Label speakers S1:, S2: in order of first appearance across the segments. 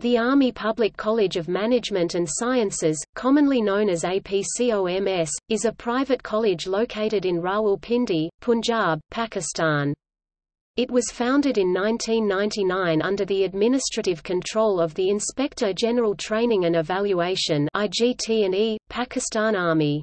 S1: The Army Public College of Management and Sciences, commonly known as APCOMS, is a private college located in Rawalpindi, Punjab, Pakistan. It was founded in 1999 under the administrative control of the Inspector General Training and Evaluation IGT&E, Pakistan Army.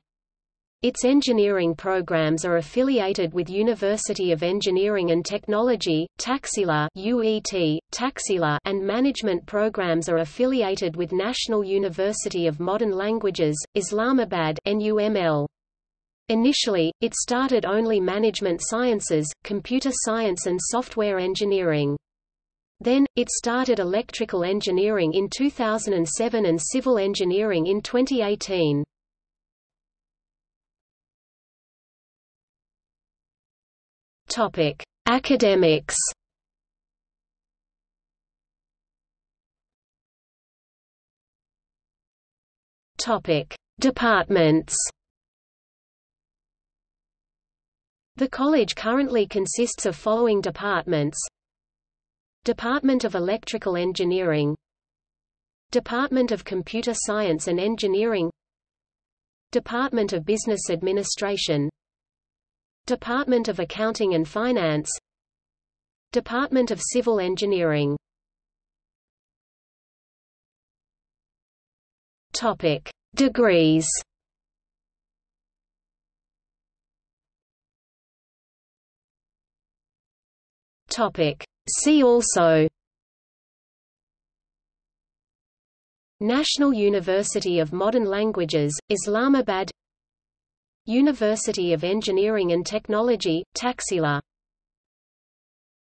S1: Its engineering programs are affiliated with University of Engineering and Technology, Taxila UET, Taxila and management programs are affiliated with National University of Modern Languages, Islamabad NUML. Initially, it started only management sciences, computer science and software engineering. Then, it started electrical engineering in 2007 and civil engineering in 2018. Topic: Academics. Topic: Departments. The college currently consists of following departments Department of Electrical Engineering Department of Computer Science and Engineering Department of Business Administration Department of Accounting and Finance. Department of Civil Engineering. Topic: Degrees. Topic: See also. National University of Modern Languages, Islamabad University of Engineering and Technology, Taxila